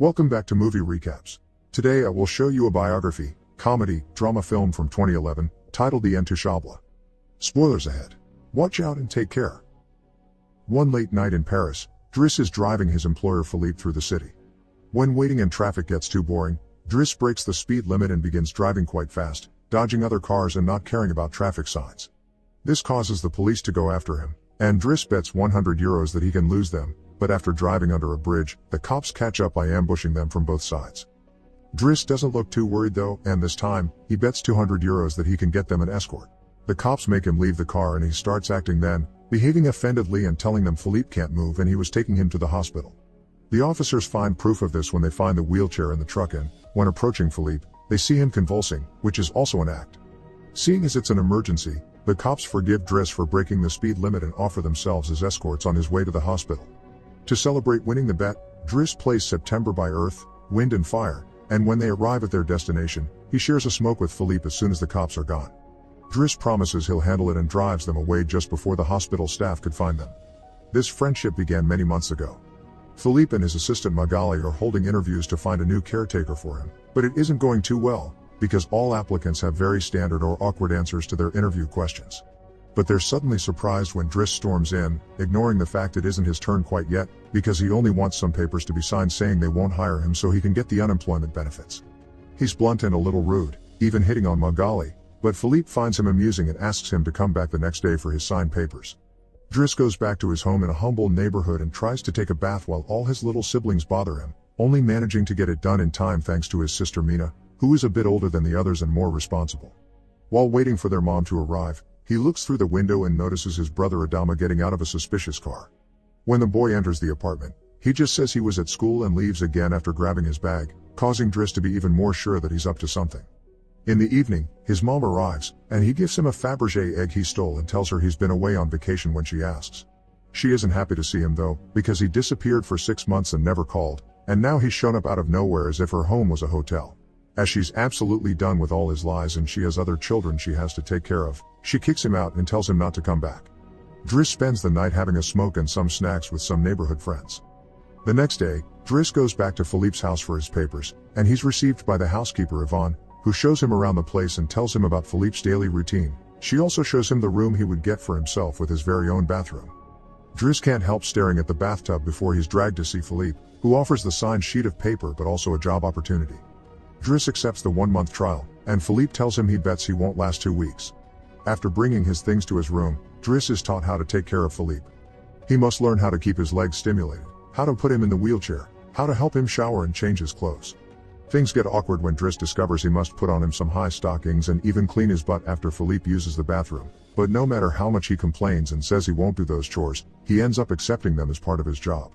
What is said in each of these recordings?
Welcome back to Movie Recaps. Today I will show you a biography, comedy, drama film from 2011, titled The Intouchable. Spoilers ahead. Watch out and take care. One late night in Paris, Driss is driving his employer Philippe through the city. When waiting in traffic gets too boring, Driss breaks the speed limit and begins driving quite fast, dodging other cars and not caring about traffic signs. This causes the police to go after him, and Driss bets 100 euros that he can lose them, but after driving under a bridge, the cops catch up by ambushing them from both sides. Driss doesn't look too worried though, and this time, he bets 200 euros that he can get them an escort. The cops make him leave the car and he starts acting then, behaving offendedly and telling them Philippe can't move and he was taking him to the hospital. The officers find proof of this when they find the wheelchair in the truck and, when approaching Philippe, they see him convulsing, which is also an act. Seeing as it's an emergency, the cops forgive Driss for breaking the speed limit and offer themselves as escorts on his way to the hospital. To celebrate winning the bet, Driss plays September by Earth, Wind and Fire, and when they arrive at their destination, he shares a smoke with Philippe as soon as the cops are gone. Driss promises he'll handle it and drives them away just before the hospital staff could find them. This friendship began many months ago. Philippe and his assistant Magali are holding interviews to find a new caretaker for him, but it isn't going too well, because all applicants have very standard or awkward answers to their interview questions. But they're suddenly surprised when Driss storms in, ignoring the fact it isn't his turn quite yet, because he only wants some papers to be signed saying they won't hire him so he can get the unemployment benefits. He's blunt and a little rude, even hitting on Magali, but Philippe finds him amusing and asks him to come back the next day for his signed papers. Driss goes back to his home in a humble neighborhood and tries to take a bath while all his little siblings bother him, only managing to get it done in time thanks to his sister Mina, who is a bit older than the others and more responsible. While waiting for their mom to arrive, he looks through the window and notices his brother Adama getting out of a suspicious car. When the boy enters the apartment, he just says he was at school and leaves again after grabbing his bag, causing Driss to be even more sure that he's up to something. In the evening, his mom arrives, and he gives him a Fabergé egg he stole and tells her he's been away on vacation when she asks. She isn't happy to see him though, because he disappeared for six months and never called, and now he's shown up out of nowhere as if her home was a hotel. As she's absolutely done with all his lies and she has other children she has to take care of, she kicks him out and tells him not to come back. Driss spends the night having a smoke and some snacks with some neighborhood friends. The next day, Driss goes back to Philippe's house for his papers, and he's received by the housekeeper Yvonne, who shows him around the place and tells him about Philippe's daily routine. She also shows him the room he would get for himself with his very own bathroom. Driss can't help staring at the bathtub before he's dragged to see Philippe, who offers the signed sheet of paper but also a job opportunity. Driss accepts the one-month trial, and Philippe tells him he bets he won't last two weeks. After bringing his things to his room, Driss is taught how to take care of Philippe. He must learn how to keep his legs stimulated, how to put him in the wheelchair, how to help him shower and change his clothes. Things get awkward when Driss discovers he must put on him some high stockings and even clean his butt after Philippe uses the bathroom. But no matter how much he complains and says he won't do those chores, he ends up accepting them as part of his job.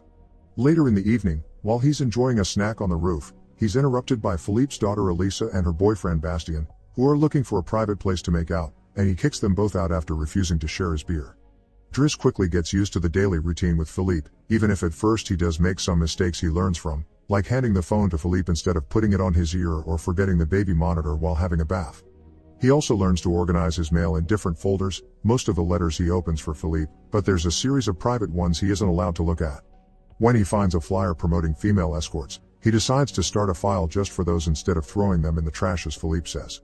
Later in the evening, while he's enjoying a snack on the roof, he's interrupted by Philippe's daughter Elisa and her boyfriend Bastien, who are looking for a private place to make out, and he kicks them both out after refusing to share his beer. Driss quickly gets used to the daily routine with Philippe, even if at first he does make some mistakes he learns from, like handing the phone to Philippe instead of putting it on his ear or forgetting the baby monitor while having a bath. He also learns to organize his mail in different folders, most of the letters he opens for Philippe, but there's a series of private ones he isn't allowed to look at. When he finds a flyer promoting female escorts, he decides to start a file just for those instead of throwing them in the trash as Philippe says.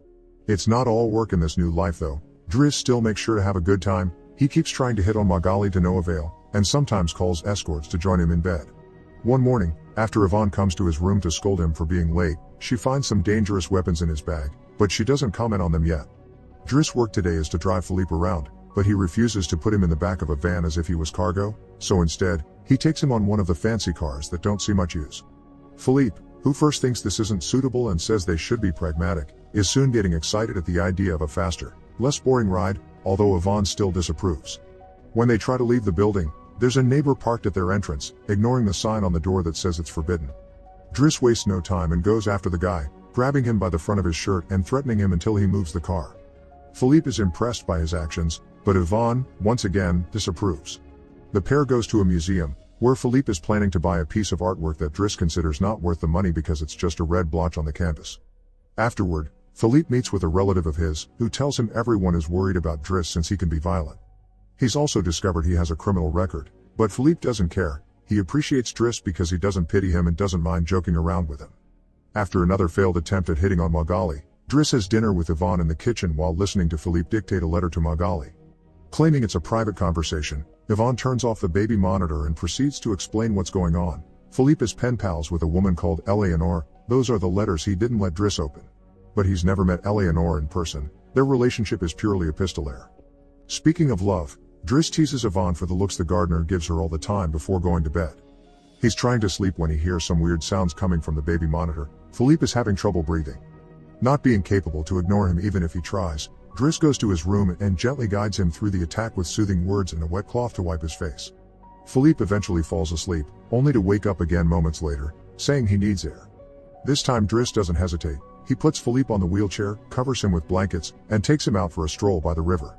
It's not all work in this new life though, Driss still makes sure to have a good time, he keeps trying to hit on Magali to no avail, and sometimes calls escorts to join him in bed. One morning, after Yvonne comes to his room to scold him for being late, she finds some dangerous weapons in his bag, but she doesn't comment on them yet. Driss' work today is to drive Philippe around, but he refuses to put him in the back of a van as if he was cargo, so instead, he takes him on one of the fancy cars that don't see much use. Philippe, who first thinks this isn't suitable and says they should be pragmatic, is soon getting excited at the idea of a faster, less boring ride, although Yvonne still disapproves. When they try to leave the building, there's a neighbor parked at their entrance, ignoring the sign on the door that says it's forbidden. Driss wastes no time and goes after the guy, grabbing him by the front of his shirt and threatening him until he moves the car. Philippe is impressed by his actions, but Yvonne, once again, disapproves. The pair goes to a museum, where Philippe is planning to buy a piece of artwork that Driss considers not worth the money because it's just a red blotch on the canvas. Afterward, Philippe meets with a relative of his, who tells him everyone is worried about Driss since he can be violent. He's also discovered he has a criminal record, but Philippe doesn't care, he appreciates Driss because he doesn't pity him and doesn't mind joking around with him. After another failed attempt at hitting on Magali, Driss has dinner with Yvonne in the kitchen while listening to Philippe dictate a letter to Magali. Claiming it's a private conversation, Yvonne turns off the baby monitor and proceeds to explain what's going on. Philippe is pen pals with a woman called Eleanor, those are the letters he didn't let Driss open. But he's never met Eleanor in person, their relationship is purely epistolary. Speaking of love, Driss teases Yvonne for the looks the gardener gives her all the time before going to bed. He's trying to sleep when he hears some weird sounds coming from the baby monitor, Philippe is having trouble breathing. Not being capable to ignore him even if he tries, Driss goes to his room and gently guides him through the attack with soothing words and a wet cloth to wipe his face. Philippe eventually falls asleep, only to wake up again moments later, saying he needs air. This time Driss doesn't hesitate, he puts Philippe on the wheelchair, covers him with blankets, and takes him out for a stroll by the river.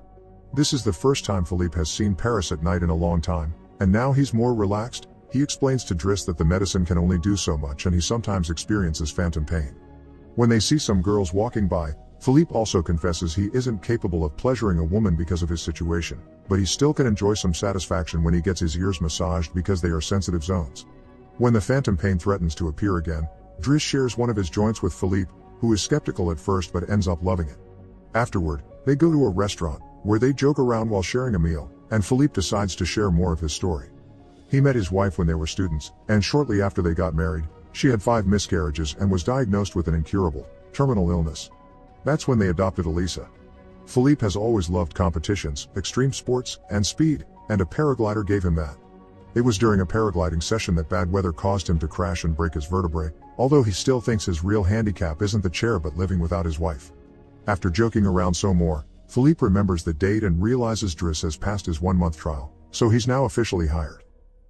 This is the first time Philippe has seen Paris at night in a long time, and now he's more relaxed, he explains to Driss that the medicine can only do so much and he sometimes experiences phantom pain. When they see some girls walking by, Philippe also confesses he isn't capable of pleasuring a woman because of his situation, but he still can enjoy some satisfaction when he gets his ears massaged because they are sensitive zones. When the phantom pain threatens to appear again, Driss shares one of his joints with Philippe, who is skeptical at first but ends up loving it. Afterward, they go to a restaurant, where they joke around while sharing a meal, and Philippe decides to share more of his story. He met his wife when they were students, and shortly after they got married, she had five miscarriages and was diagnosed with an incurable, terminal illness. That's when they adopted Elisa. Philippe has always loved competitions, extreme sports, and speed, and a paraglider gave him that. It was during a paragliding session that bad weather caused him to crash and break his vertebrae, although he still thinks his real handicap isn't the chair but living without his wife. After joking around so more, Philippe remembers the date and realizes Driss has passed his one-month trial, so he's now officially hired.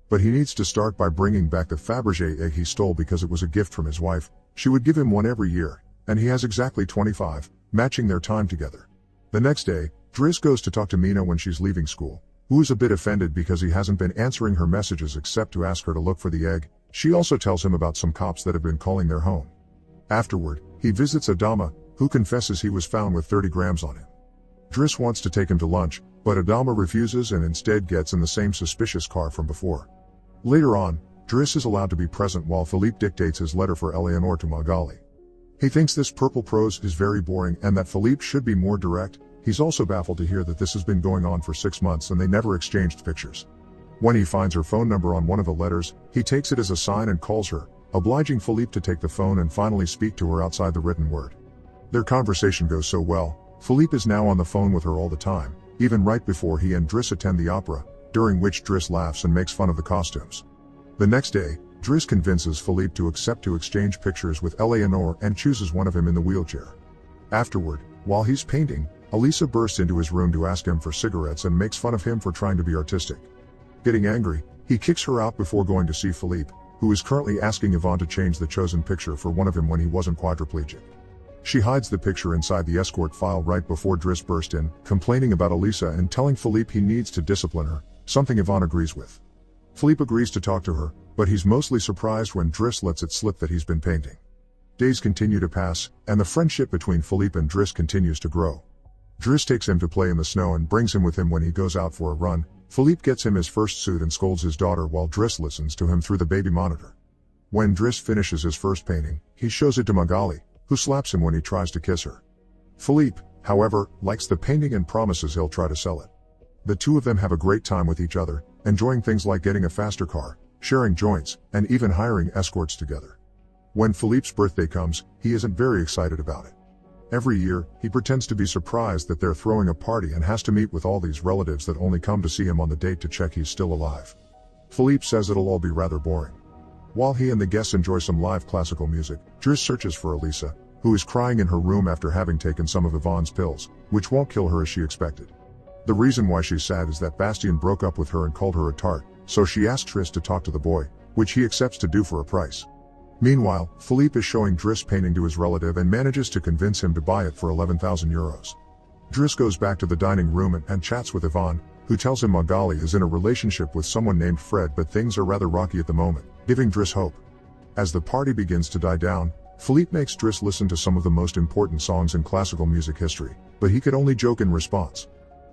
But he needs to start by bringing back the Fabergé egg he stole because it was a gift from his wife. She would give him one every year, and he has exactly 25, matching their time together. The next day, Driss goes to talk to Mina when she's leaving school, who is a bit offended because he hasn't been answering her messages except to ask her to look for the egg. She also tells him about some cops that have been calling their home. Afterward, he visits Adama, who confesses he was found with 30 grams on him. Driss wants to take him to lunch, but Adama refuses and instead gets in the same suspicious car from before. Later on, Driss is allowed to be present while Philippe dictates his letter for Eleanor to Magali. He thinks this purple prose is very boring and that Philippe should be more direct, he's also baffled to hear that this has been going on for six months and they never exchanged pictures. When he finds her phone number on one of the letters, he takes it as a sign and calls her, obliging Philippe to take the phone and finally speak to her outside the written word. Their conversation goes so well, Philippe is now on the phone with her all the time, even right before he and Driss attend the opera, during which Driss laughs and makes fun of the costumes. The next day, Driss convinces Philippe to accept to exchange pictures with Eleanor and chooses one of him in the wheelchair. Afterward, while he's painting, Elisa bursts into his room to ask him for cigarettes and makes fun of him for trying to be artistic. Getting angry, he kicks her out before going to see Philippe, who is currently asking Yvonne to change the chosen picture for one of him when he wasn't quadriplegic. She hides the picture inside the escort file right before Driss burst in, complaining about Elisa and telling Philippe he needs to discipline her, something Yvonne agrees with. Philippe agrees to talk to her, but he's mostly surprised when Driss lets it slip that he's been painting. Days continue to pass, and the friendship between Philippe and Driss continues to grow. Driss takes him to play in the snow and brings him with him when he goes out for a run. Philippe gets him his first suit and scolds his daughter while Driss listens to him through the baby monitor. When Driss finishes his first painting, he shows it to Magali, who slaps him when he tries to kiss her. Philippe, however, likes the painting and promises he'll try to sell it. The two of them have a great time with each other, enjoying things like getting a faster car, sharing joints, and even hiring escorts together. When Philippe's birthday comes, he isn't very excited about it. Every year, he pretends to be surprised that they're throwing a party and has to meet with all these relatives that only come to see him on the date to check he's still alive. Philippe says it'll all be rather boring. While he and the guests enjoy some live classical music, Driss searches for Elisa, who is crying in her room after having taken some of Yvonne's pills, which won't kill her as she expected. The reason why she's sad is that Bastien broke up with her and called her a tart, so she asks Driss to talk to the boy, which he accepts to do for a price. Meanwhile, Philippe is showing Driss painting to his relative and manages to convince him to buy it for 11,000 euros. Driss goes back to the dining room and, and chats with Yvonne, who tells him Magali is in a relationship with someone named Fred but things are rather rocky at the moment, giving Driss hope. As the party begins to die down, Philippe makes Driss listen to some of the most important songs in classical music history, but he could only joke in response.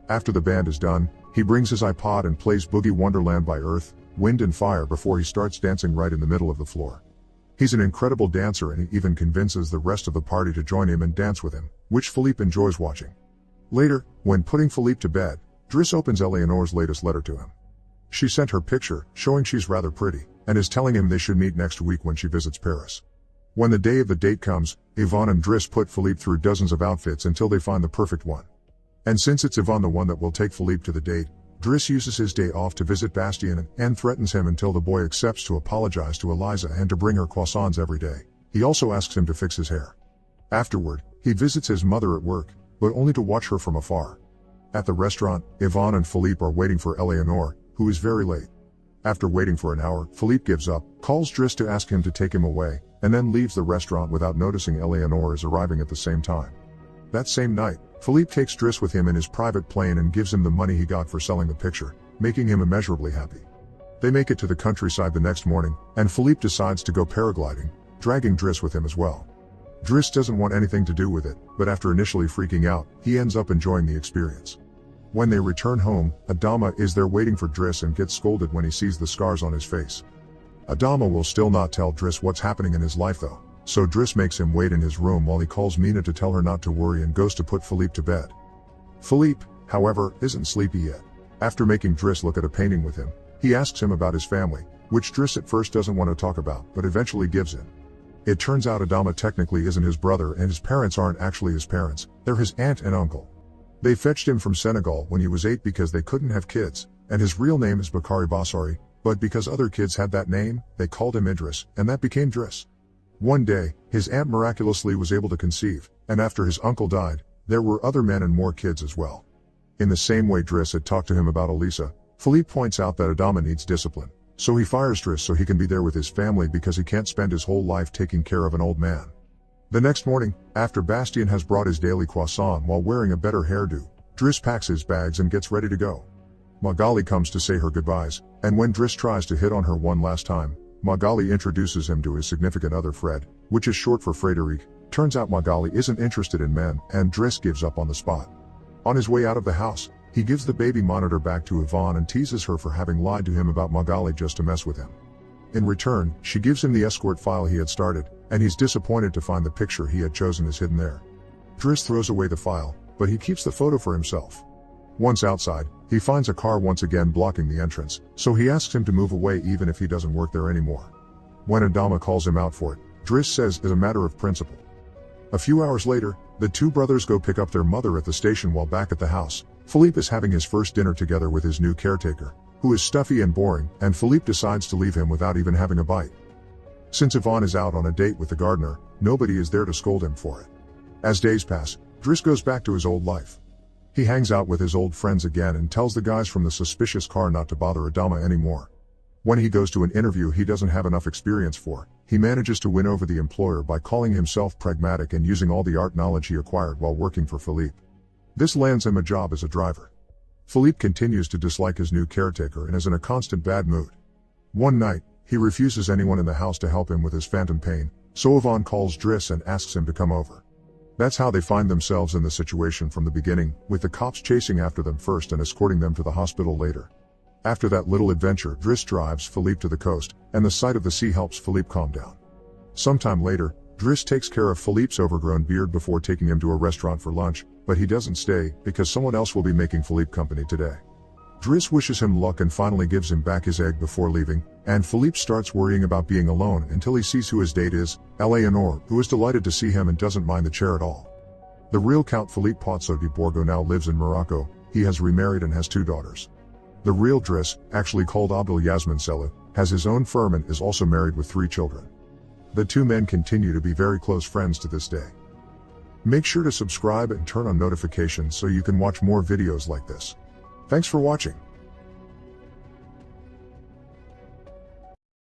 After the band is done, he brings his iPod and plays Boogie Wonderland by Earth, wind and fire before he starts dancing right in the middle of the floor. He's an incredible dancer and he even convinces the rest of the party to join him and dance with him, which Philippe enjoys watching. Later, when putting Philippe to bed, Driss opens Eleanor's latest letter to him. She sent her picture, showing she's rather pretty, and is telling him they should meet next week when she visits Paris. When the day of the date comes, Yvonne and Driss put Philippe through dozens of outfits until they find the perfect one. And since it's Yvonne the one that will take Philippe to the date, Driss uses his day off to visit Bastien and threatens him until the boy accepts to apologize to Elisa and to bring her croissants every day. He also asks him to fix his hair. Afterward, he visits his mother at work, but only to watch her from afar. At the restaurant, Yvonne and Philippe are waiting for Eleanor, who is very late. After waiting for an hour, Philippe gives up, calls Driss to ask him to take him away, and then leaves the restaurant without noticing Eleanor is arriving at the same time. That same night, Philippe takes Driss with him in his private plane and gives him the money he got for selling the picture, making him immeasurably happy. They make it to the countryside the next morning, and Philippe decides to go paragliding, dragging Driss with him as well. Driss doesn't want anything to do with it, but after initially freaking out, he ends up enjoying the experience. When they return home, Adama is there waiting for Driss and gets scolded when he sees the scars on his face. Adama will still not tell Driss what's happening in his life though, so Driss makes him wait in his room while he calls Mina to tell her not to worry and goes to put Philippe to bed. Philippe, however, isn't sleepy yet. After making Driss look at a painting with him, he asks him about his family, which Driss at first doesn't want to talk about but eventually gives in. It turns out Adama technically isn't his brother and his parents aren't actually his parents, they're his aunt and uncle. They fetched him from Senegal when he was 8 because they couldn't have kids, and his real name is Bakari Basari, but because other kids had that name, they called him Idris, and that became Driss. One day, his aunt miraculously was able to conceive, and after his uncle died, there were other men and more kids as well. In the same way Driss had talked to him about Elisa, Philippe points out that Adama needs discipline, so he fires Driss so he can be there with his family because he can't spend his whole life taking care of an old man. The next morning, after Bastien has brought his daily croissant while wearing a better hairdo, Driss packs his bags and gets ready to go. Magali comes to say her goodbyes, and when Driss tries to hit on her one last time, Magali introduces him to his significant other Fred, which is short for Frederic. Turns out Magali isn't interested in men, and Driss gives up on the spot. On his way out of the house, he gives the baby monitor back to Yvonne and teases her for having lied to him about Magali just to mess with him. In return, she gives him the escort file he had started, and he's disappointed to find the picture he had chosen is hidden there. Driss throws away the file, but he keeps the photo for himself. Once outside, he finds a car once again blocking the entrance, so he asks him to move away even if he doesn't work there anymore. When Adama calls him out for it, Driss says it's a matter of principle. A few hours later, the two brothers go pick up their mother at the station while back at the house. Philippe is having his first dinner together with his new caretaker, who is stuffy and boring, and Philippe decides to leave him without even having a bite. Since Yvonne is out on a date with the gardener, nobody is there to scold him for it. As days pass, Driss goes back to his old life. He hangs out with his old friends again and tells the guys from the suspicious car not to bother Adama anymore. When he goes to an interview he doesn't have enough experience for, he manages to win over the employer by calling himself pragmatic and using all the art knowledge he acquired while working for Philippe. This lands him a job as a driver. Philippe continues to dislike his new caretaker and is in a constant bad mood. One night, he refuses anyone in the house to help him with his phantom pain, so Yvonne calls Driss and asks him to come over. That's how they find themselves in the situation from the beginning, with the cops chasing after them first and escorting them to the hospital later. After that little adventure, Driss drives Philippe to the coast, and the sight of the sea helps Philippe calm down. Sometime later, Driss takes care of Philippe's overgrown beard before taking him to a restaurant for lunch, but he doesn't stay, because someone else will be making Philippe company today. Driss wishes him luck and finally gives him back his egg before leaving, and Philippe starts worrying about being alone until he sees who his date is, Eleanor, who is delighted to see him and doesn't mind the chair at all. The real Count Philippe Pozzo di Borgo now lives in Morocco, he has remarried and has two daughters. The real Driss, actually called Abdel Yasmin Sellou, has his own firm and is also married with three children. The two men continue to be very close friends to this day. Make sure to subscribe and turn on notifications so you can watch more videos like this. Thanks for watching.